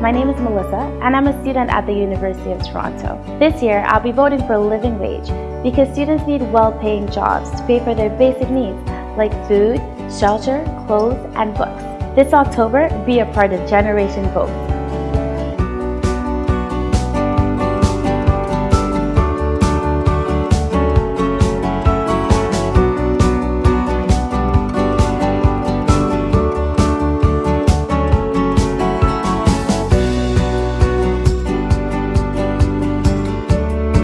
my name is Melissa and I'm a student at the University of Toronto. This year, I'll be voting for a living wage because students need well-paying jobs to pay for their basic needs like food, shelter, clothes, and books. This October, be a part of Generation Vote.